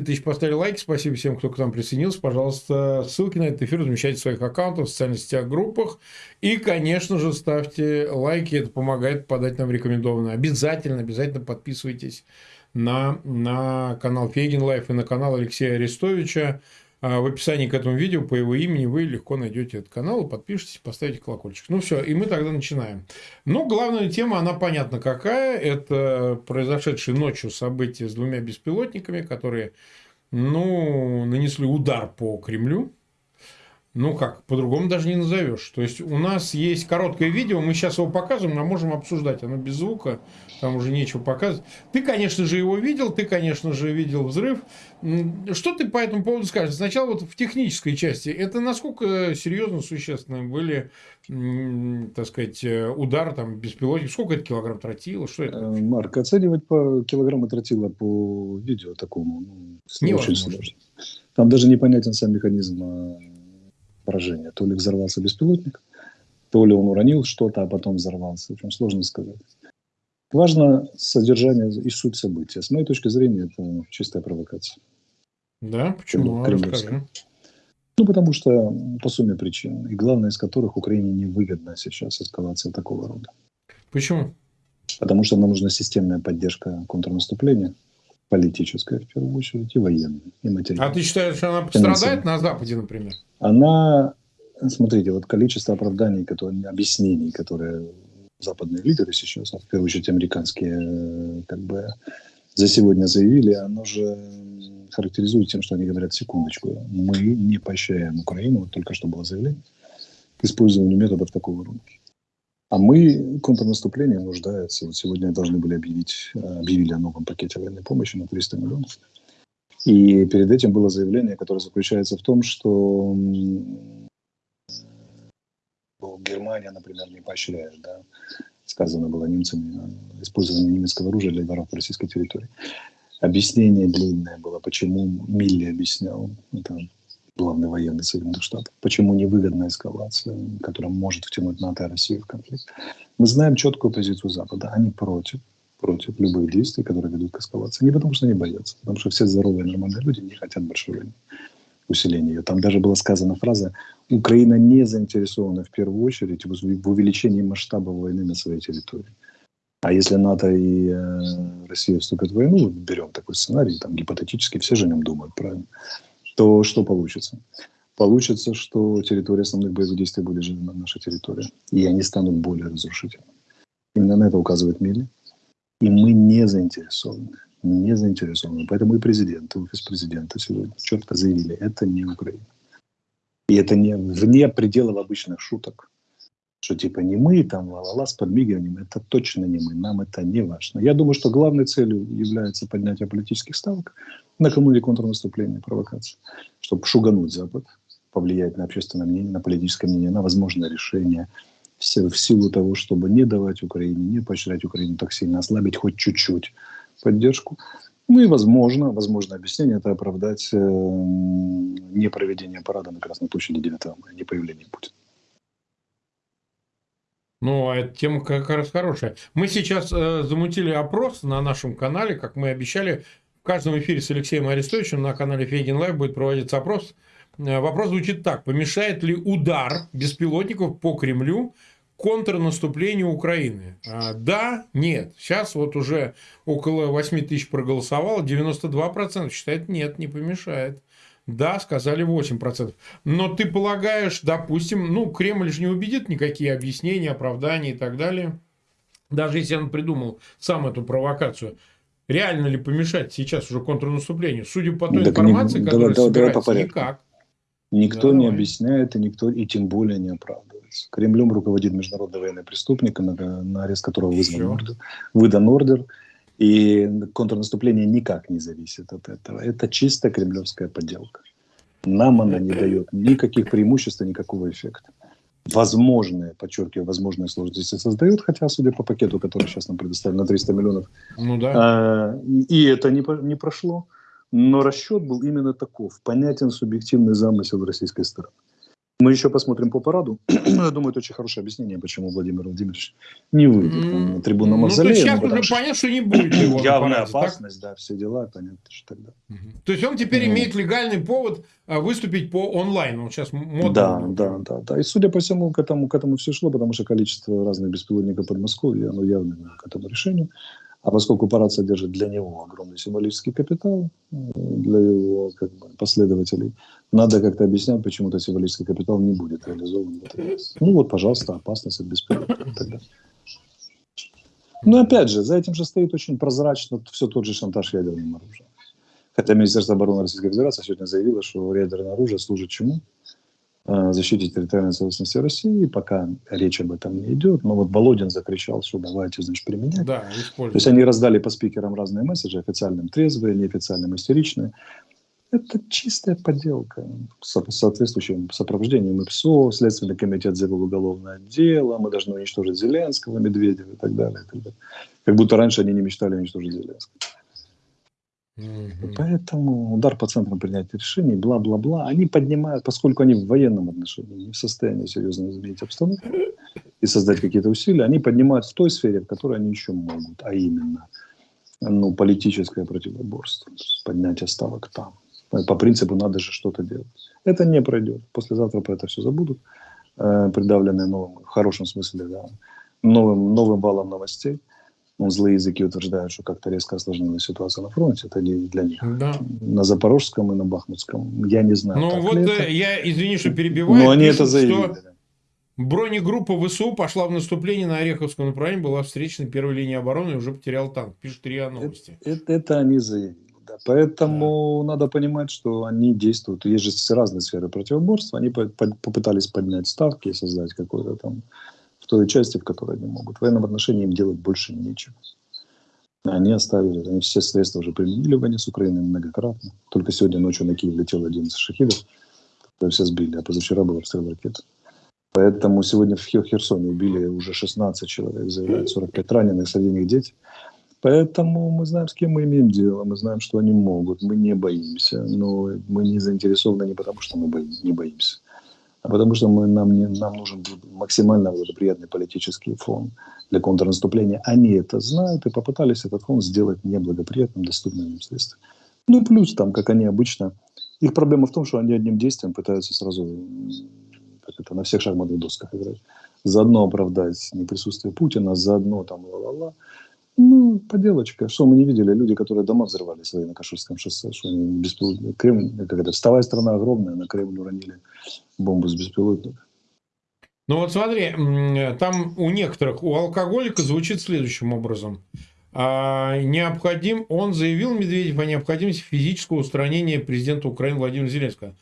тысяч поставили лайки. Спасибо всем, кто к нам присоединился. Пожалуйста, ссылки на этот эфир размещайте в своих аккаунтах, в социальных сетях, группах. И, конечно же, ставьте лайки. Это помогает подать нам рекомендованно. Обязательно, обязательно подписывайтесь на, на канал Фейгин Live и на канал Алексея Арестовича. А в описании к этому видео по его имени вы легко найдете этот канал, подпишитесь, поставите колокольчик. Ну все, и мы тогда начинаем. Но главная тема, она понятна какая. Это произошедшие ночью события с двумя беспилотниками, которые ну, нанесли удар по Кремлю ну как, по-другому даже не назовешь. То есть у нас есть короткое видео, мы сейчас его показываем, а можем обсуждать. Оно без звука, там уже нечего показывать. Ты, конечно же, его видел, ты, конечно же, видел взрыв. Что ты по этому поводу скажешь? Сначала вот в технической части. Это насколько серьезно, существенно были, так сказать, удар там беспилотник? Сколько это килограмм тротила? Что это? Э, Марк, оценивать по килограмму тротила по видео такому ну, не очень сложно. Там даже непонятен сам механизм поражения. То ли взорвался беспилотник, то ли он уронил что-то, а потом взорвался. В общем, сложно сказать. Важно содержание и суть события. С моей точки зрения, это чистая провокация. Да? Почему? Расскажи. Ну, потому что по сумме причин, и главное из которых Украине невыгодна сейчас эскалация такого рода. Почему? Потому что нам нужна системная поддержка контрнаступления, политическая в первую очередь, и военная, и материальная. А ты считаешь, что она пострадает на Западе, например? Она, смотрите, вот количество оправданий, которые, объяснений, которые западные лидеры сейчас, а в первую очередь американские, как бы за сегодня заявили, оно же характеризует тем, что они говорят, секундочку, мы не поощряем Украину, вот только что было заявление, к использованию методов такого рода. А мы контрнаступление нуждается. Вот сегодня должны были объявить, объявили о новом пакете военной помощи на 300 миллионов. И перед этим было заявление, которое заключается в том, что Германия, например, не поощряет, да, сказано было немцами, использование немецкого оружия для воров по российской территории. Объяснение длинное было, почему Милли объяснял, это главный военный Соединенных Штатов, почему невыгодная эскалация, которая может втянуть НАТО и Россию в конфликт. Мы знаем четкую позицию Запада, они против против любых действий, которые ведут к эскалации. Не потому, что они боятся, потому что все здоровые нормальные люди не хотят большой войны, усиления ее. Там даже была сказана фраза «Украина не заинтересована в первую очередь в увеличении масштаба войны на своей территории». А если НАТО и э, Россия вступят в войну, берем такой сценарий, там гипотетически все же нем думают, правильно, то что получится? Получится, что территория основных боевых действий будет же на нашей территории, и они станут более разрушительными. Именно на это указывает Милли. И мы не заинтересованы. Не заинтересованы. Поэтому и президент, и офис президента сегодня четко заявили, это не Украина. И это не вне пределов обычных шуток. Что типа не мы, там ла-ла-ла с подмигиванием, это точно не мы, нам это не важно. Я думаю, что главной целью является поднятие политических ставок накануне контрнаступления, провокации, чтобы шугануть Запад, повлиять на общественное мнение, на политическое мнение, на возможное решение, в силу того, чтобы не давать Украине, не поощрять Украину так сильно, ослабить хоть чуть-чуть поддержку. Ну и возможно, возможно объяснение это оправдать э, не проведение парада на Красной площади 9 мая, не появление Путина. Ну, а эта тема как раз хорошая. Мы сейчас э, замутили опрос на нашем канале, как мы обещали. В каждом эфире с Алексеем Арестовичем на канале Фейгин Лайв будет проводиться опрос. Э, вопрос звучит так. Помешает ли удар беспилотников по Кремлю контрнаступлению Украины? А, да, нет. Сейчас вот уже около 8 тысяч проголосовало, 92% считает нет, не помешает. Да, сказали 8%. Но ты полагаешь, допустим, ну, Кремль же не убедит никакие объяснения, оправдания и так далее. Даже если он придумал сам эту провокацию. Реально ли помешать сейчас уже контрнаступлению? Судя по той так информации, не, которая давай, собирается, давай никак. Никто да, не давай. объясняет, и никто, и тем более не оправдывает. Кремлем руководит международный военный преступник, на, на арест которого вызван ордер, выдан ордер. И контрнаступление никак не зависит от этого. Это чисто кремлевская подделка. Нам она не дает никаких преимуществ и никакого эффекта. Возможные, подчеркиваю, возможные сложности создает, хотя, судя по пакету, который сейчас нам предоставлен на 300 миллионов, ну, да. а, и это не, не прошло. Но расчет был именно таков. Понятен субъективный замысел российской стороны Мы еще посмотрим по параду. Я думаю, это очень хорошее объяснение, почему Владимир Владимирович не выйдет на трибуну Мавзолея. Ну, то сейчас уже что... понятно, что не будет его Явная параде, опасность, так? да, все дела, понятно, что тогда. То есть он теперь ну, имеет легальный повод а, выступить по онлайн. Он сейчас модно. Да, да, да, да. И судя по всему, к этому, к этому все шло, потому что количество разных беспилотников Подмосковья, оно явно к этому решению. А поскольку парад содержит для него огромный символический капитал, э, для его как бы, последователей, надо как-то объяснять, почему этот символический капитал не будет реализован. Ну вот, пожалуйста, опасность от беспилотников тогда. Но опять же, за этим же стоит очень прозрачно все тот же шантаж ядерным оружием. Хотя Министерство обороны Российской Федерации сегодня заявило, что ядерное оружие служит чему? Э, защите территориальной целостности России, пока речь об этом не идет. Но вот Володин закричал, что давайте, значит, применять. Да, То есть они раздали по спикерам разные месседжи, официальным трезвые, неофициальным истеричные. Это чистая подделка с соответствующим сопровождением ИПСО, Следственный комитет завел уголовное дело, мы должны уничтожить Зеленского, Медведева и так далее. И так далее. Как будто раньше они не мечтали уничтожить Зеленского. Угу. Поэтому удар по центрам принятия решений, бла-бла-бла, они поднимают, поскольку они в военном отношении не в состоянии серьезно изменить обстановку и создать какие-то усилия, они поднимают в той сфере, в которой они еще могут, а именно ну, политическое противоборство, поднятие ставок там. По принципу надо же что-то делать. Это не пройдет. Послезавтра про это все забудут, э, придавленные новым, в хорошем смысле, да, новым, новым валом новостей злые языки утверждают, что как-то резко осложнилась ситуация на фронте. Это не для них. Да. На Запорожском и на Бахмутском. Я не знаю. Ну вот э, я, извини, что перебиваю. Но они это заявили. Что бронегруппа ВСУ пошла в наступление на Ореховском направлении, была встречена первой линии обороны и уже потерял танк. Пишут РИА Новости. Это, это, это они заявили. Да. Поэтому да. надо понимать, что они действуют. Есть же разные сферы противоборства. Они по по попытались поднять ставки и создать какой-то там в той части, в которой они могут. В военном отношении им делать больше нечего. Они оставили, они все средства уже применили войне с Украиной многократно. Только сегодня ночью на Киев летел 11 шахидов, которые все сбили, а позавчера был обстрел ракет. Поэтому сегодня в Херсоне убили уже 16 человек, заявляют 45 раненых, среди них дети. Поэтому мы знаем, с кем мы имеем дело, мы знаем, что они могут, мы не боимся. Но мы не заинтересованы не потому, что мы боим, не боимся, потому что мы, нам, не, нам нужен максимально благоприятный политический фон для контрнаступления. Они это знают и попытались этот фон сделать неблагоприятным, доступным им средством. Ну, плюс там, как они обычно, их проблема в том, что они одним действием пытаются сразу как это, на всех шахматных досках играть. Заодно оправдать неприсутствие Путина, заодно там ла-ла-ла. Ну, поделочка. Что мы не видели? Люди, которые дома взрывали свои на Каширском шоссе, что они беспилотно... Кремль, как это, вставая страна огромная, на Кремль уронили бомбу с беспилотника. Ну вот смотри, там у некоторых, у алкоголика звучит следующим образом. А, необходим, он заявил, Медведев, о необходимости физического устранения президента Украины Владимира Зеленского.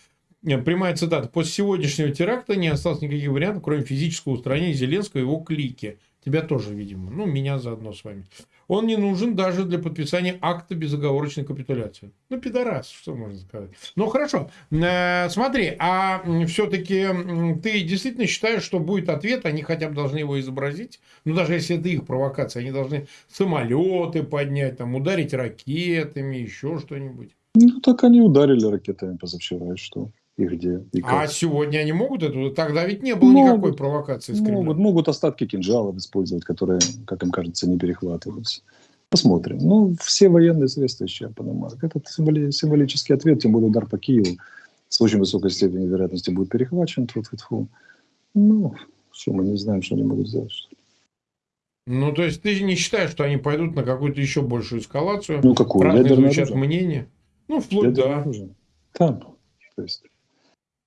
Прямая цитата. После сегодняшнего теракта не осталось никаких вариантов, кроме физического устранения Зеленского и его клики. Тебя тоже, видимо. Ну, меня заодно с вами. Он не нужен даже для подписания акта безоговорочной капитуляции. Ну, пидорас, что можно сказать. Ну, хорошо. Э, смотри, а все-таки ты действительно считаешь, что будет ответ, они хотя бы должны его изобразить? Ну, даже если это их провокация, они должны самолеты поднять, там, ударить ракетами, еще что-нибудь. Ну, так они ударили ракетами позавчера, и что? И где. И а сегодня они могут это? Тогда ведь не было могут, никакой провокации. Могут, могут остатки кинжалов использовать, которые, как им кажется, не перехватываются. Посмотрим. Ну, все военные средства исчерпаны, Марк. Этот символи, символический ответ, тем более удар по Киеву, с очень высокой степенью вероятности будет перехвачен. Тьфу -тьфу -тьфу. Ну, что мы не знаем, что они могут сделать. Ну, то есть, ты не считаешь, что они пойдут на какую-то еще большую эскалацию? Ну, какую? Разные звучат мнения. Ну, вплоть Ядерное да. Там. То есть,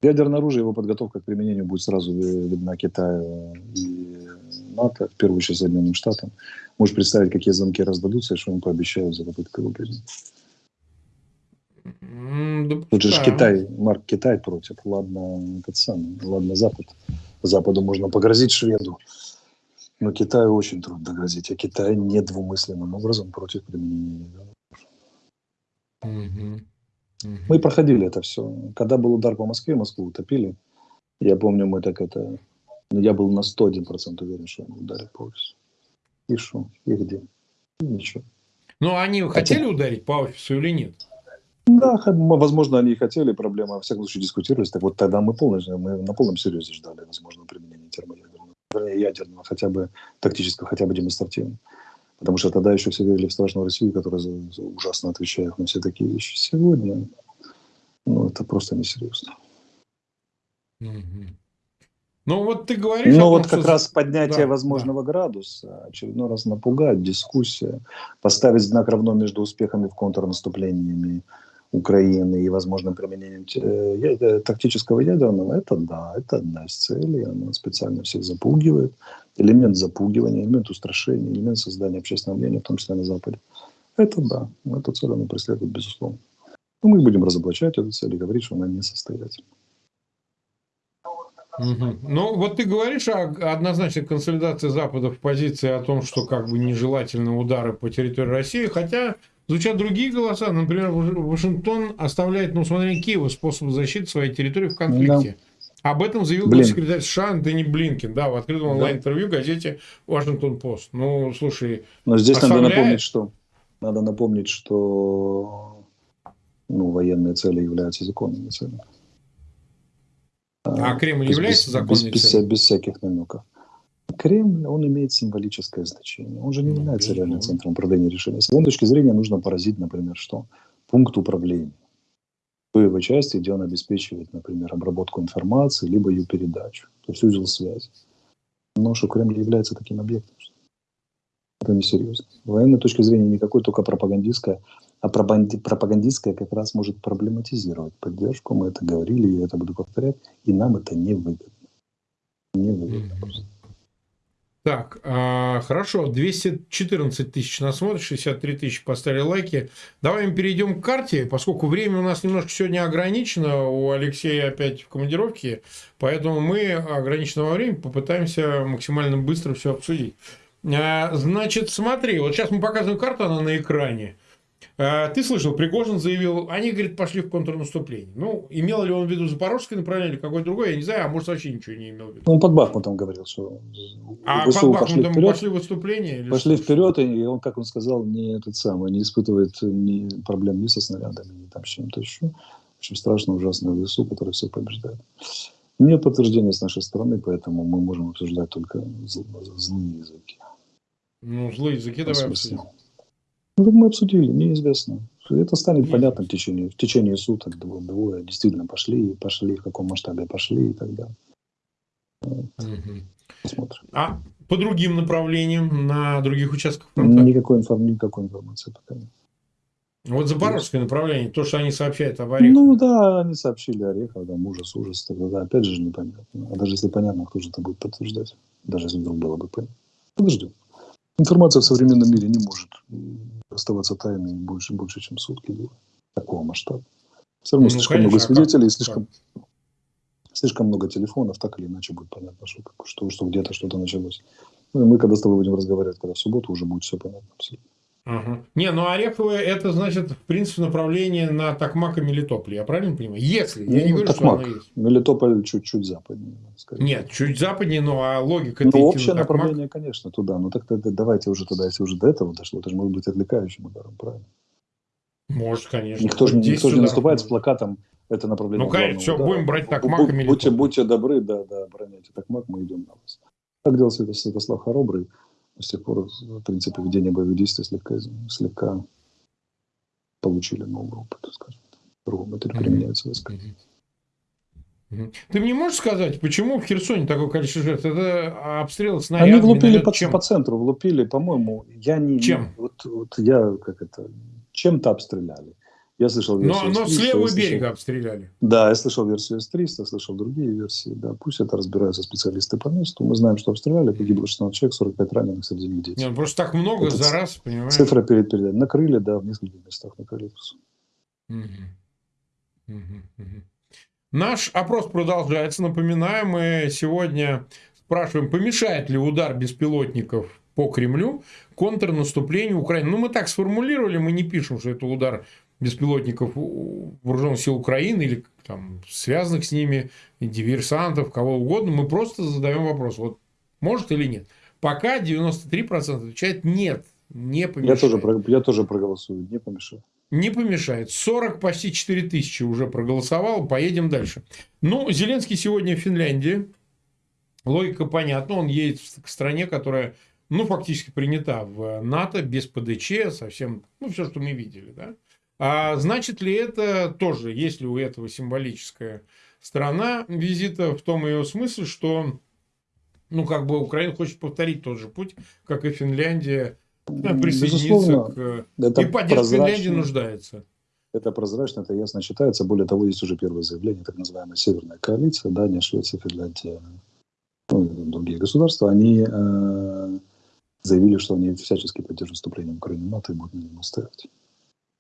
Ядерное оружие, его подготовка к применению будет сразу видна Китаю и НАТО, в первую очередь Соединенным Штатам. Можешь представить, какие замки раздадутся, и что им пообещают за попытку его применить. Тут же Китай, Марк, Китай против. Ладно, этот самый, ладно, Запад. Западу можно погрозить шведу. Но Китаю очень трудно грозить. А Китай недвумысленным образом против применения Угу. Мы проходили это все. Когда был удар по Москве, Москву утопили. Я помню, мы так это... Ну, я был на 101% уверен, что он ударит по офису. И что? И где? И ничего. Ну, они Хотя... хотели ударить по офису или нет? Да, возможно, они и хотели, проблема, во всяком случае, дискутировались. Так вот тогда мы, полностью, мы на полном серьезе ждали возможного применения термоядерного, ядерного, хотя бы тактического, хотя бы демонстративного. Потому что тогда еще все верили в страшную Россию, которая ужасно отвечает на все такие вещи. Сегодня, ну, это просто несерьезно. Ну, вот ты говоришь... Ну, вот как что... раз поднятие да, возможного да. градуса, очередной раз напугать, дискуссия, поставить знак равно между успехами в контрнаступлениями Украины и возможным применением э, э, тактического ядерного, это да, это одна из целей, она специально всех запугивает. Элемент запугивания, элемент устрашения, элемент создания общественного мнения, в том числе на Западе. Это да, эту цель она преследует, безусловно. Но мы будем разоблачать эту цель и говорить, что она несостоятельна. Угу. Ну, вот ты говоришь о однозначной консолидации Запада в позиции о том, что как бы нежелательны удары по территории России, хотя звучат другие голоса. Например, Вашингтон оставляет на усмотрение Киева способ защиты своей территории в конфликте. Да. Об этом заявил Блин. секретарь США Антони Блинкин, да, в открытом онлайн-интервью газете Вашингтон Пост. Ну, слушай, Но здесь оставляет... надо напомнить, что надо напомнить, что ну, военные цели являются законными целями. А Кремль является законной без, без, без всяких намеков. Кремль, он имеет символическое значение. Он же не ну, является безусловно. реальным центром управления решения. С этой точки зрения нужно поразить, например, что? Пункт управления. В его части, где он обеспечивает, например, обработку информации, либо ее передачу. То есть узел связи. Но что Кремль является таким объектом. Это несерьезно. С военной точки зрения никакой только пропагандистская а пропагандистская как раз может проблематизировать поддержку. Мы это говорили, я это буду повторять, и нам это не выгодно. Не выгодно mm-hmm. просто. Так, а, хорошо, 214 тысяч нас смотрят, 63 тысячи поставили лайки. Давай мы перейдем к карте, поскольку время у нас немножко сегодня ограничено, у Алексея опять в командировке, поэтому мы ограниченного времени попытаемся максимально быстро все обсудить. А, значит, смотри, вот сейчас мы показываем карту, она на экране. А, ты слышал, Пригожин заявил, они, говорит, пошли в контрнаступление. Ну, имел ли он в виду Запорожское направление или какое-то другое, я не знаю, а может вообще ничего не имел в виду. Он под Бахмутом говорил, что А ВСУ под Бахмутом пошли, вперед, пошли выступление? Или пошли что? вперед, и он, как он сказал, не этот самый, не испытывает ни проблем ни со снарядами, ни там с чем-то еще. В общем, страшно ужасное ВСУ, которое все побеждает. Нет подтверждения с нашей стороны, поэтому мы можем обсуждать только злые языки. Ну, злые языки давай обсудим. Ну, мы обсудили, неизвестно. Это станет понятно в течение, в течение суток, двое, двое действительно пошли, пошли, в каком масштабе пошли и так далее. Вот. Угу. Посмотрим. А по другим направлениям, на других участках фронта? Никакой, информ... никакой информации пока нет. Вот запорожское направление, то, что они сообщают об Орехове. Ну да, они сообщили Орехов, да, ужас, ужас. Тогда, да, опять же непонятно. А даже если понятно, кто же это будет подтверждать? Даже если вдруг было бы понятно. Подождем. Информация в современном мире не может оставаться тайной больше, больше чем сутки такого масштаба. Все равно ну, слишком конечно, много а свидетелей, слишком, слишком много телефонов, так или иначе будет понятно, что, что, что где-то что-то началось. Ну, и мы, когда с тобой будем разговаривать, когда в субботу, уже будет все понятно абсолютно. Ага. Не, ну Ореховое это значит, в принципе, направление на Токмак и Мелитополь. Я правильно понимаю? Если. Я ну, не говорю, Токмак. что оно есть. Мелитополь чуть-чуть западнее. Нет, чуть западнее, но а логика Ну, общее на направление, конечно, туда. Ну, так тогда давайте уже тогда, если уже до этого дошло, это же может быть отвлекающим ударом, правильно? Может, конечно. Никто же, никто же не наступает с плакатом это направление. Ну, конечно, все, удара. будем брать Токмак и Мелитополь. Будьте, будьте добры, да, да, обороняйте Токмак, мы идем на вас. Так делал Святослав Хоробрый с тех пор, в принципе, ведение боевых действий слегка, слегка получили новый опыт, скажем так. Другому это применяется войска. Ты мне можешь сказать, почему в Херсоне такое количество жертв? Это обстрелы снарядами? Они влупили по, чем? по центру, влупили, по-моему, я не... Чем? Вот, вот я, как это, чем-то обстреляли. Я слышал версию Но, но с левого слышал... берега обстреляли. Да, я слышал версию С-300, слышал другие версии. Да, пусть это разбираются специалисты по месту. Мы знаем, что обстреляли, погибло 16 человек, 45 раненых, среди них дети. Нет, ну просто так много это за раз, понимаешь? Цифра перед передачей. Накрыли, да, в нескольких местах накрыли. Угу. Угу. Угу. Наш опрос продолжается. Напоминаю, мы сегодня спрашиваем, помешает ли удар беспилотников по Кремлю контрнаступлению Украины. Ну, мы так сформулировали, мы не пишем, что это удар беспилотников вооруженных сил Украины или там, связанных с ними, диверсантов, кого угодно, мы просто задаем вопрос, вот может или нет. Пока 93% отвечает нет, не помешает. Я тоже, я тоже проголосую, не помешает. Не помешает. 40, почти 4 тысячи уже проголосовал. Поедем дальше. Ну, Зеленский сегодня в Финляндии. Логика понятна. Он едет к стране, которая, ну, фактически принята в НАТО, без ПДЧ, совсем, ну, все, что мы видели, да. А значит ли это тоже, есть ли у этого символическая сторона визита в том ее смысле, что, ну, как бы Украина хочет повторить тот же путь, как и Финляндия, присоединиться к... Это и поддержка Финляндии нуждается. Это прозрачно, это ясно читается. Более того, есть уже первое заявление, так называемая Северная коалиция, Дания, Швеция, Финляндия, ну, другие государства, они э, заявили, что они всячески поддерживают вступление Украины в НАТО и будут на нем оставить.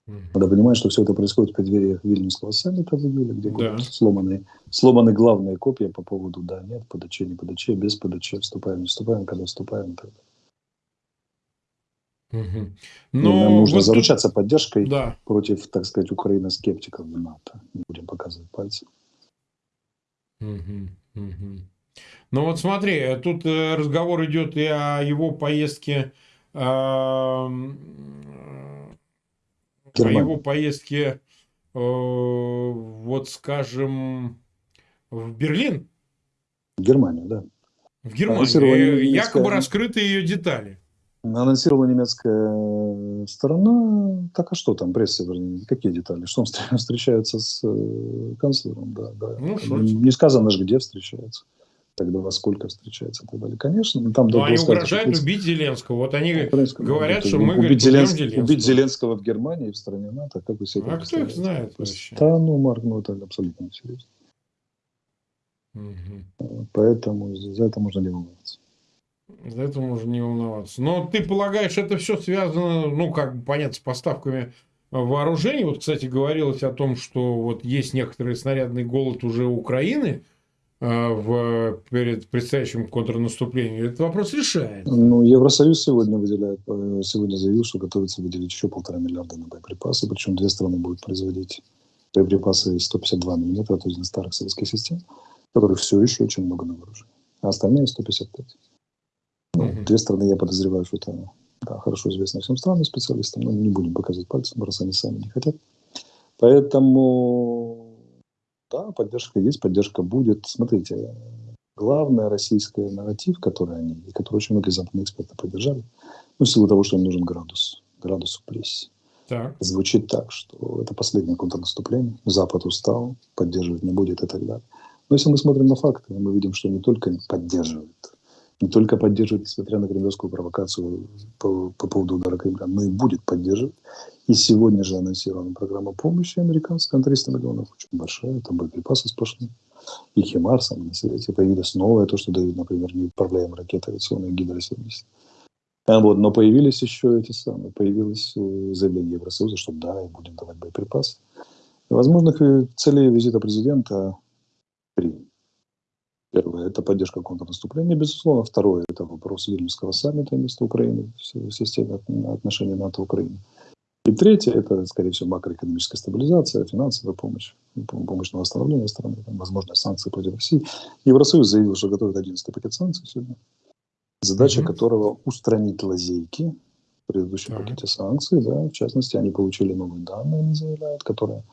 Надо понимать, что все это происходит в преддверии Вильнюсского саммита в июле, где да. сломаны, сломаны главные копии по поводу да, нет, ПДЧ, не ПДЧ, без ПДЧ, вступаем, не вступаем, когда вступаем далее. Угу. Но нам нужно вот заручаться тут... поддержкой да. против, так сказать, Украины скептиков в НАТО. Не будем показывать пальцем. Угу. Угу. Ну вот смотри, тут э, разговор идет и о его поездке Германия. о его поездке, э, вот скажем, в Берлин. Германию, да. В Германию. Немецкая... Якобы раскрыты ее детали. Анонсировала немецкая сторона. Так а что там, пресса, вернее, какие детали? Что он встречается с э, канцлером? Да, да. Ну, не сказано же, где встречается тогда во сколько встречается и так далее. Конечно, но там... Но они угрожают убить Зеленского. Вот они говорят, что мы убить, Зеленск... Зеленского. убить Зеленского в Германии, в стране НАТО, как вы себе А кто их знает вообще? Да, ну, Марк, ну это абсолютно несерьезно. Угу. Поэтому за это можно не волноваться. За это можно не волноваться. Но ты полагаешь, это все связано, ну, как бы понятно, с поставками вооружений. Вот, кстати, говорилось о том, что вот есть некоторый снарядный голод уже Украины – Э, в, перед предстоящим контрнаступлением, этот вопрос решает. Ну, Евросоюз сегодня выделяет, э, сегодня заявил, что готовится выделить еще полтора миллиарда на боеприпасы, причем две страны будут производить боеприпасы 152 миллиметра, то есть для старых советских систем, которых все еще очень много на вооружении, а остальные 155. Ну, угу. Две страны, я подозреваю, что это да, хорошо известно всем странам, специалистам, но не будем показывать пальцем, раз они сами не хотят. Поэтому да, поддержка есть, поддержка будет. Смотрите, главный российский нарратив, который они, и который очень многие западные эксперты поддержали, ну, в силу того, что им нужен градус, градус в прессе. Так. Звучит так, что это последнее контрнаступление, Запад устал, поддерживать не будет и так далее. Но если мы смотрим на факты, мы видим, что не только поддерживает, не только поддерживает, несмотря на кремлевскую провокацию по, по поводу удара Кремля, но и будет поддерживать. И сегодня же анонсирована программа помощи американская на 300 миллионов, очень большая, там боеприпасы сплошные. И Химарс, на свете появилось новое, то, что дают, например, неуправляемые ракеты авиационные Гидро-70. А вот, но появились еще эти самые, появилось э, заявление Евросоюза, что да, и будем давать боеприпасы. Возможных э, целей визита президента три. Первое – это поддержка контрнаступления, безусловно. Второе – это вопрос Вильнюсского саммита вместо Украины в системе отношений НАТО-Украины. И третье – это, скорее всего, макроэкономическая стабилизация, финансовая помощь, помощь на восстановление страны, там, возможно, санкции против России. Евросоюз заявил, что готовит 11 пакет санкций сегодня, задача mm-hmm. которого устранить лазейки в предыдущем mm-hmm. пакете санкций. Да, в частности, они получили новые данные, они заявляют, которые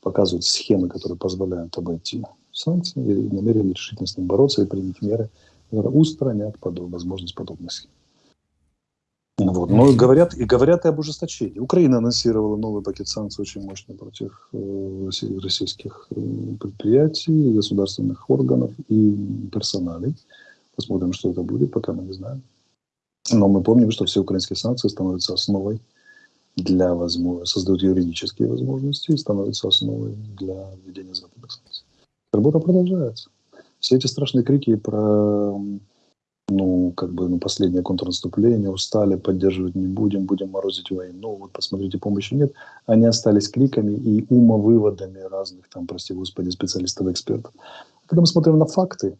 показывают схемы, которые позволяют обойти санкции и намерены решительно с ним бороться и принять меры, которые устранят подоб, возможность подобных схем. Вот. Но говорят, и говорят и об ужесточении. Украина анонсировала новый пакет санкций очень мощный против э, российских э, предприятий, государственных органов и персоналей. Посмотрим, что это будет, пока мы не знаем. Но мы помним, что все украинские санкции становятся основой для возможности, создают юридические возможности и становятся основой для введения западных санкций. Работа продолжается. Все эти страшные крики про ну, как бы, ну, последнее контрнаступление, устали, поддерживать не будем, будем морозить войну, ну, вот посмотрите, помощи нет. Они остались кликами и умовыводами разных, там, прости господи, специалистов, экспертов. Когда мы смотрим на факты,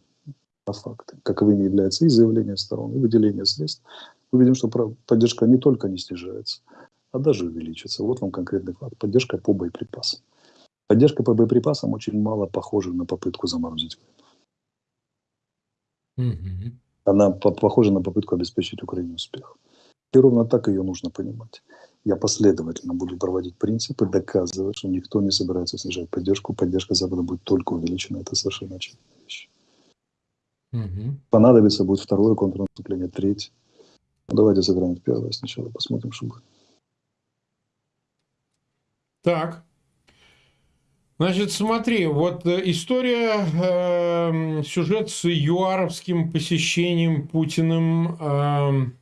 на факты, каковыми являются и заявления сторон, и выделение средств, мы видим, что поддержка не только не снижается, а даже увеличится. Вот вам конкретный факт. Поддержка по боеприпасам. Поддержка по боеприпасам очень мало похожа на попытку заморозить войну. Она по похожа на попытку обеспечить Украине успех. И ровно так ее нужно понимать. Я последовательно буду проводить принципы, доказывать, что никто не собирается снижать поддержку. Поддержка Запада будет только увеличена. Это совершенно очевидная вещь. Угу. Понадобится будет второе контрнаступление, третье. Ну, давайте сыграем в первое сначала, посмотрим, что будет. Так. Значит, смотри, вот э, история, э, сюжет с юаровским посещением Путиным, э,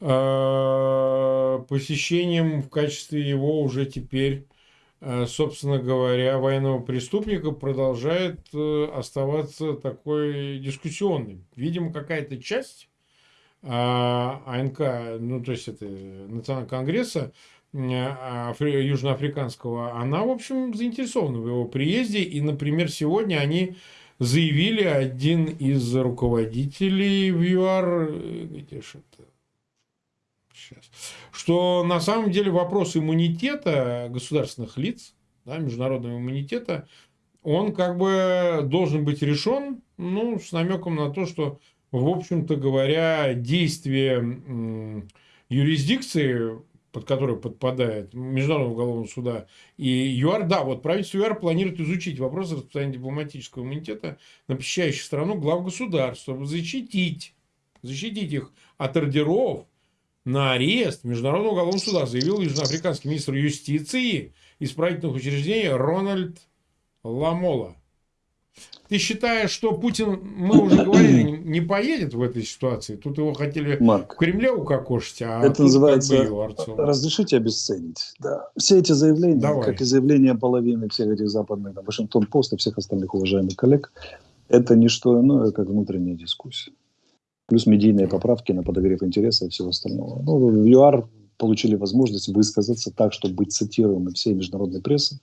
э, посещением в качестве его уже теперь, э, собственно говоря, военного преступника продолжает э, оставаться такой дискуссионной. Видимо, какая-то часть э, АНК, ну то есть это Национального конгресса, южноафриканского, она, в общем, заинтересована в его приезде. И, например, сегодня они заявили, один из руководителей в ЮАР, э, где же это? Сейчас. Что на самом деле вопрос иммунитета государственных лиц, да, международного иммунитета, он как бы должен быть решен, ну, с намеком на то, что, в общем-то говоря, действие юрисдикции под который подпадает Международного уголовного суда и ЮАР, да, вот правительство ЮАР планирует изучить вопрос распространения дипломатического иммунитета на посещающих страну глав государств, чтобы защитить, защитить их от ордеров на арест Международного уголовного суда, заявил южноафриканский министр юстиции исправительных учреждений Рональд Ламола. Ты считаешь, что Путин, мы уже говорили, не поедет в этой ситуации? Тут его хотели Марк, в Кремле укокошить, а это называется разрешите обесценить. Да. Все эти заявления, Давай. как и заявления половины всех этих западных, там, Вашингтон Пост и всех остальных уважаемых коллег, это не что иное, как внутренняя дискуссия. Плюс медийные поправки на подогрев интереса и всего остального. Ну, в ЮАР получили возможность высказаться так, чтобы быть цитируемым всей международной прессой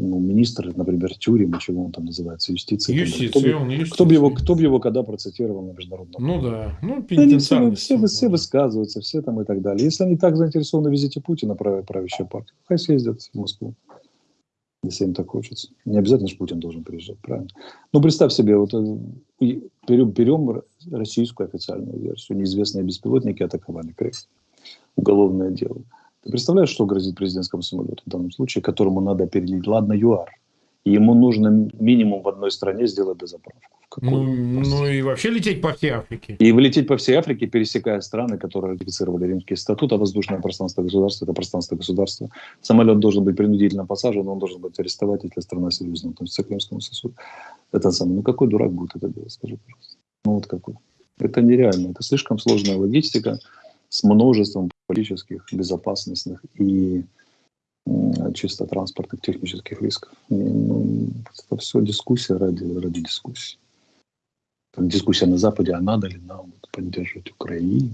ну, министр, например, тюрем, чего он там называется, юстиции. Юстиция, кто, он юстиция. Кто бы его, кто бы его когда процитировал на международном Ну да, ну они все, все, все высказываются, все там и так далее. Если они так заинтересованы в визите Путина, прав, правящая партия, хай съездят в Москву, если им так хочется. Не обязательно же Путин должен приезжать, правильно? Ну, представь себе, вот э, берем, берем российскую официальную версию. Неизвестные беспилотники атаковали Крым. Уголовное дело. Ты представляешь, что грозит президентскому самолету в данном случае, которому надо перелить? Ладно, ЮАР. И ему нужно минимум в одной стране сделать дозаправку. Ну, ну и вообще лететь по всей Африке. И вылететь по всей Африке, пересекая страны, которые ратифицировали Римский статут, а воздушное пространство государства – это пространство государства. Самолет должен быть принудительно посажен, он должен быть арестовать, если страна серьезно относится к Римскому сосуду. Это самое. Ну какой дурак будет это делать, скажи, пожалуйста. Ну вот какой. Это нереально. Это слишком сложная логистика с множеством политических, безопасностных и чисто транспортных технических рисков. Ну, это все дискуссия ради, ради дискуссии. Там дискуссия на Западе, а надо ли нам поддерживать Украину,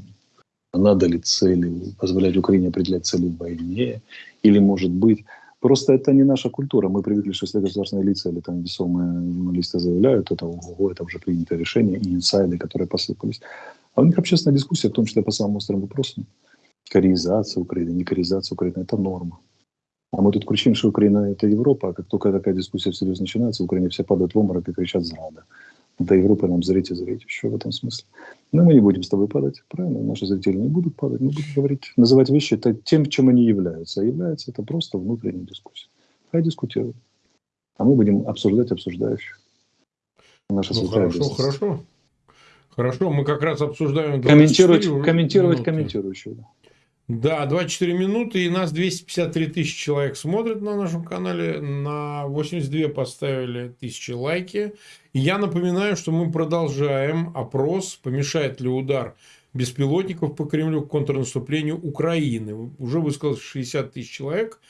а надо ли цели, позволять Украине определять цели в войне, или, может быть, просто это не наша культура. Мы привыкли, что если государственные лица или там весомые журналисты заявляют, это, ого, это уже принятое решение, и инсайды, которые посыпались. А у них общественная дискуссия, в том числе по самым острым вопросам. Кореизация Украины, не кореизация Украины – это норма. А мы тут кричим, что Украина – это Европа, а как только такая дискуссия всерьез начинается, в Украине все падают в обморок и кричат «зрада». До Европы нам зрите, зрите. Еще в этом смысле. Но мы не будем с тобой падать, правильно? Наши зрители не будут падать. Мы будем говорить, называть вещи тем, чем они являются. А является это просто внутренняя дискуссия. Хай дискутируют. А мы будем обсуждать обсуждающих. Наша ну, хорошо, хорошо. Хорошо, мы как раз обсуждаем... Комментировать, комментировать комментирующего. Да, 24 минуты, и нас 253 тысячи человек смотрят на нашем канале, на 82 поставили тысячи лайки. И я напоминаю, что мы продолжаем опрос, помешает ли удар беспилотников по Кремлю к контрнаступлению Украины. Уже высказалось 60 тысяч человек.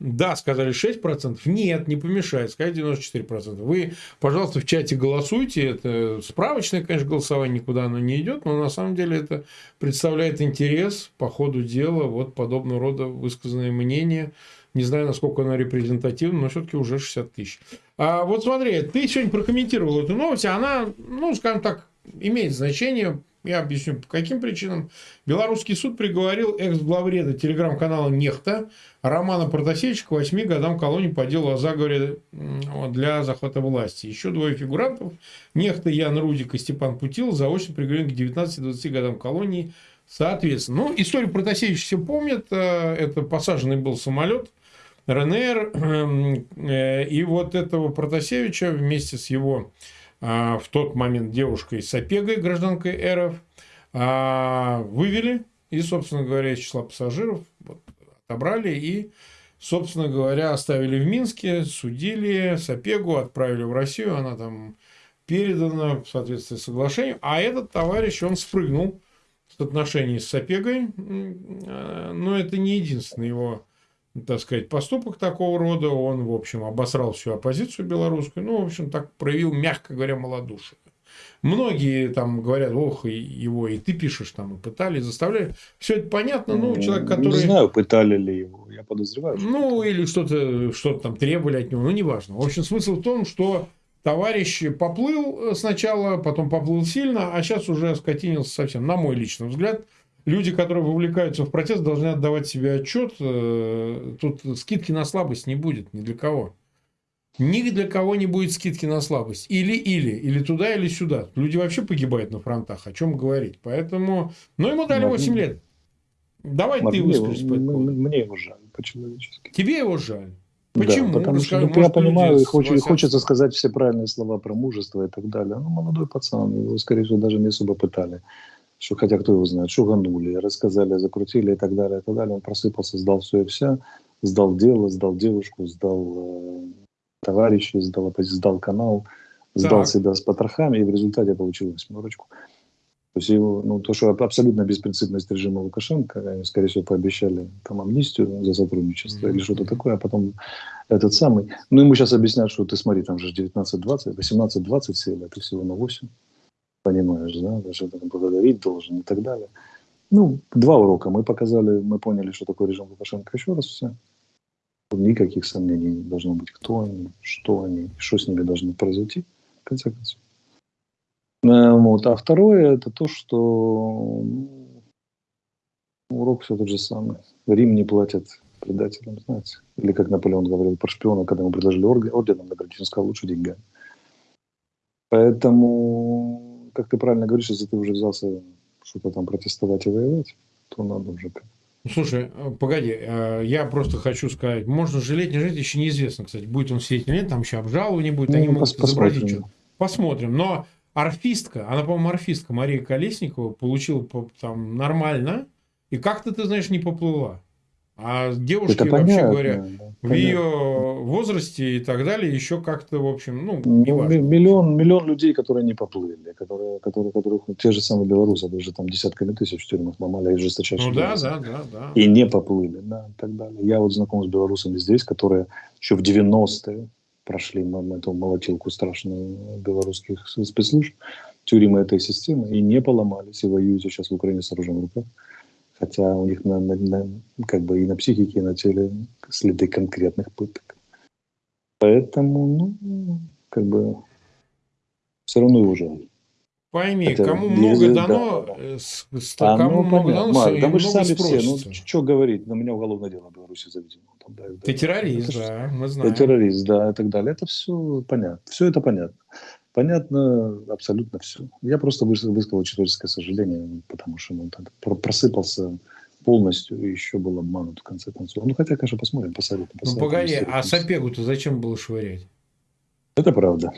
Да, сказали 6%. Нет, не помешает. Сказать 94%. Вы, пожалуйста, в чате голосуйте. Это справочное, конечно, голосование никуда оно не идет, но на самом деле это представляет интерес по ходу дела. Вот подобного рода высказанные мнения. Не знаю, насколько оно репрезентативно, но все-таки уже 60 тысяч. А вот смотри, ты сегодня прокомментировал эту новость. Она, ну, скажем так, имеет значение я объясню, по каким причинам. Белорусский суд приговорил экс-главреда телеграм-канала «Нехта» Романа Протасевича к 8 годам колонии по делу о заговоре для захвата власти. Еще двое фигурантов, Нехта Ян Рудик и Степан Путил, заочно приговорены к 19-20 годам колонии Соответственно, ну, историю Протасевича все помнят. Э, это посаженный был самолет РНР. Э, и вот этого Протасевича вместе с его в тот момент девушкой Сапегой, гражданкой РФ, а, вывели и, собственно говоря, из числа пассажиров вот, отобрали и, собственно говоря, оставили в Минске, судили Сапегу, отправили в Россию, она там передана в соответствии с соглашением, а этот товарищ, он спрыгнул в отношении с Сапегой, а, но это не единственный его так сказать, поступок такого рода, он, в общем, обосрал всю оппозицию белорусскую, ну, в общем, так проявил, мягко говоря, малодушие. Многие там говорят, ох, его и ты пишешь, там, и пытали, заставляли. Все это понятно, ну, человек, который... Не знаю, пытали ли его, я подозреваю. Ну, или что-то что там требовали от него, ну, неважно. В общем, смысл в том, что товарищ поплыл сначала, потом поплыл сильно, а сейчас уже скотинился совсем, на мой личный взгляд – люди, которые вовлекаются в протест, должны отдавать себе отчет. Э, тут скидки на слабость не будет ни для кого. Ни для кого не будет скидки на слабость. Или-или. Или туда, или сюда. Люди вообще погибают на фронтах. О чем говорить. Поэтому... Ну, ему дали 8 лет. Давай Мат, ты выскажись этому Мне его жаль по-человечески. Тебе его жаль? Почему? Да, потому что, ну, я понимаю, и хочется, хочется сказать все правильные слова про мужество и так далее. Ну, молодой пацан, его, скорее всего, даже не особо пытали что хотя кто его знает, шуганули, рассказали, закрутили и так далее, и так далее. Он просыпался, сдал все и вся, сдал дело, сдал девушку, сдал э, товарищей, сдал, сдал канал, сдал так. себя с потрохами, и в результате получил восьмерочку. То есть его, ну, то, что абсолютно беспринципность режима Лукашенко, они, скорее всего, пообещали там амнистию за сотрудничество mm-hmm. или что-то такое, а потом этот самый. Ну, ему сейчас объяснят, что ты смотри, там же 19-20, 18-20 сели, а ты всего на 8 понимаешь, да, даже благодарить должен и так далее. Ну, два урока мы показали, мы поняли, что такое режим Лукашенко еще раз все. Никаких сомнений не должно быть, кто они, что они, что с ними должно произойти, в конце концов. Э, вот. А второе, это то, что ну, урок все тот же самый. Рим не платит предателям, знаете. Или как Наполеон говорил про шпиона, когда ему предложили орденом наградить, он сказал, лучше деньгами. Поэтому как ты правильно говоришь, если ты уже взялся что-то там протестовать и воевать, то надо уже слушай, э, погоди, э, я просто хочу сказать, можно жалеть, не жалеть, еще неизвестно, кстати, будет он сидеть или нет, там еще обжалование будет, ну, они могут изобразить что Посмотрим. Но арфистка, она, по-моему, арфистка Мария Колесникова получила там нормально, и как-то, ты знаешь, не поплыла. А девушки, Это вообще понятно, говоря, да, в понятно. ее возрасте и так далее, еще как-то, в общем, ну, ну не важно. Миллион, миллион людей, которые не поплыли, которые, которые, которых, те же самые белорусы, даже там десятками тысяч в тюрьмах ломали, и жесточайшие. Ну да, да, да, да. И не поплыли, да, и так далее. Я вот знаком с белорусами здесь, которые еще в 90-е прошли нам эту молотилку страшную белорусских спецслужб, тюрьмы этой системы, и не поломались, и воюют сейчас в Украине с оружием в руках хотя у них на, на, на, как бы и на психике, и на теле следы конкретных пыток. Поэтому, ну, как бы, все равно его жаль. Пойми, Хотя, кому много дано, да. Э, с, а, кому ну, много дано, Марк, да мы же сами все, ну, что говорить, на меня уголовное дело в Беларуси заведено. Там, да, Ты да, террорист, да, мы знаем. Ты террорист, да, и так далее. Это все понятно. Все это понятно. Понятно абсолютно все. Я просто высказал человеческое сожаление, потому что он просыпался полностью и еще был обманут в конце концов. Ну, хотя, конечно, посмотрим, посоветуем. Ну, погоди, а Сапегу-то зачем было швырять? Это правда.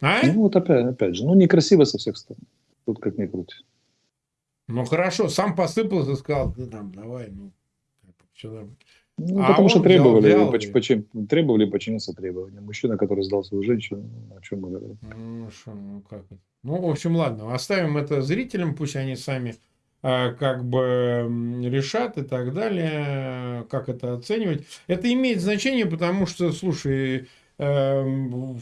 А? Ну, вот опять, опять же, ну, некрасиво со всех сторон. Тут как ни крути. Ну, хорошо, сам посыпался, сказал, ты там, давай, ну, все нормально. Ну, а потому что требовали, взял, взял, поч, поч, требовали подчиниться требованиям. Мужчина, который сдал свою женщину, о чем мы говорим? Ну, шо, ну как? Ну, в общем, ладно, оставим это зрителям, пусть они сами э, как бы решат и так далее, как это оценивать. Это имеет значение, потому что, слушай,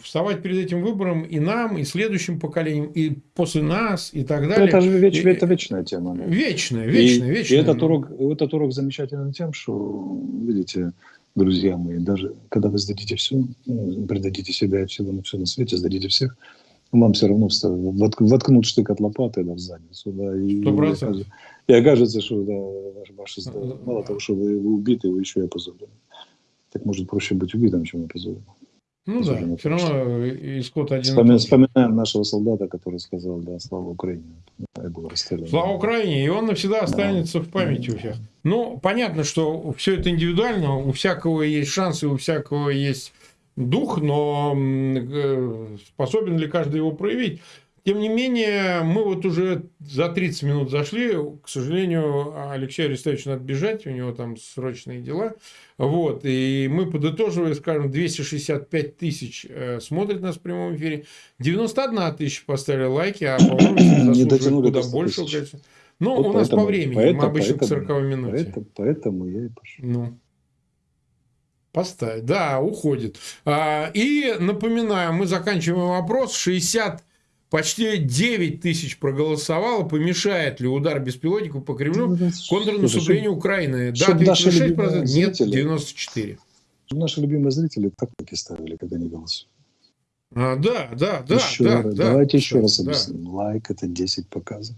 вставать перед этим выбором и нам, и следующим поколениям, и после нас, и так далее. Это же веч, это вечная тема. Вечная, вечная, и, вечная. И этот урок, этот урок замечателен тем, что, видите, друзья мои, даже когда вы сдадите все, ну, предадите себя и всего на все на свете, сдадите всех, вам все равно воткнут штык от лопаты да, в задницу. Да, и, и, и окажется, что да, ваши, мало того, что вы, вы убиты, вы еще и опозорены. Так может проще быть убитым, чем опозорены. Ну да, все равно исход один. и Вспоминаем, нашего солдата, который сказал, да, слава Украине. Я был расстрелян. Слава Украине, и он навсегда останется в памяти у всех. Ну, понятно, что все это индивидуально, у всякого есть шансы, у всякого есть дух, но э, способен ли каждый его проявить? Тем не менее, мы вот уже за 30 минут зашли. К сожалению, Алексею Арестовичу надо бежать, у него там срочные дела. Вот. И мы, подытоживая, скажем, 265 тысяч э, смотрят нас в прямом эфире. 91 тысяча поставили лайки, а, по-моему, Не заслуживают дотянули куда до 100 большего тысяч. количества. Ну, Вот у нас по поэтому- времени. поэтому- мы обычно к поэтому- 40 минуте. Поэтому, поэтому я и пошел. Ну. Поставь. Да, уходит. А, и напоминаю, мы заканчиваем вопрос. 60, почти 9 тысяч проголосовало. Помешает ли удар беспилотников по Кремлю контрнаступлению Украины? Да, чтоб наши 36%, любимые нет, зрители- 94%. Наши любимые зрители так лайки ставили, когда они голосуют. А, да, да, да, еще да, раз, да. давайте еще раз кстати, да. объясним. Лайк это 10 показов.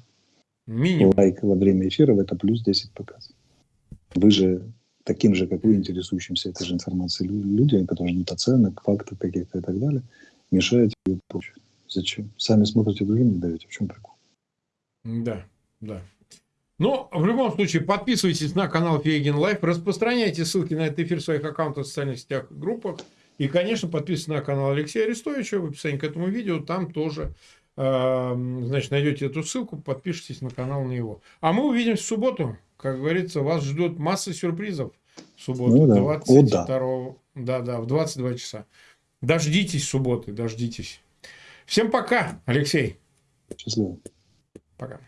Минимум. Лайк во время эфира это плюс 10 показов. Вы же таким же, как вы, интересующимся этой же информацией лю- людям, которые ждут оценок, фактов каких-то и так далее, мешаете ее получить. Зачем? Сами смотрите, другим не даете. В чем прикол? Да, да. Но в любом случае подписывайтесь на канал Фейгин Live, распространяйте ссылки на этот эфир в своих аккаунтах в социальных сетях и группах. И, конечно, подписывайтесь на канал Алексея Арестовича в описании к этому видео. Там тоже э, значит, найдете эту ссылку, подпишитесь на канал на его. А мы увидимся в субботу. Как говорится, вас ждет масса сюрпризов в субботу. Ну да. 22, О, да, да, в 22 часа. Дождитесь субботы, дождитесь. Всем пока, Алексей. Счастливо. Пока.